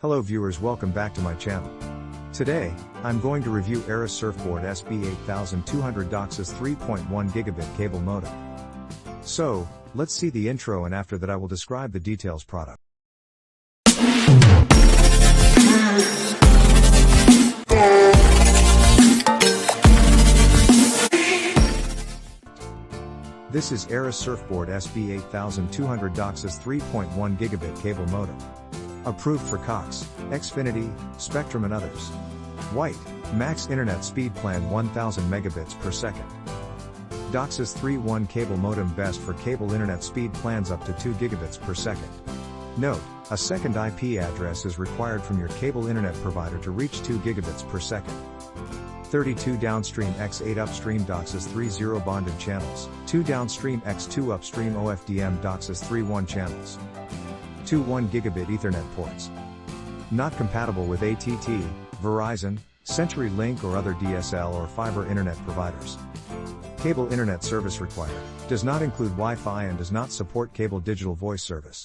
Hello viewers welcome back to my channel. Today, I'm going to review Arris Surfboard SB8200 DOCSIS 3.1 gigabit cable modem. So, let's see the intro and after that I will describe the details product. This is Arris Surfboard SB8200 DOCSIS 3.1 gigabit cable modem. Approved for Cox, Xfinity, Spectrum and others. White, max internet speed plan 1000 megabits per second. DOCSIS 3.1 cable modem best for cable internet speed plans up to 2 gigabits per second. Note, a second IP address is required from your cable internet provider to reach 2 gigabits per second. 32 downstream x8 upstream DOCSIS 3.0 bonded channels, 2 downstream x2 upstream OFDM DOCSIS 3.1 channels. 2 1 gigabit Ethernet ports. Not compatible with ATT, Verizon, CenturyLink or other DSL or fiber internet providers. Cable internet service required, does not include Wi-Fi and does not support cable digital voice service.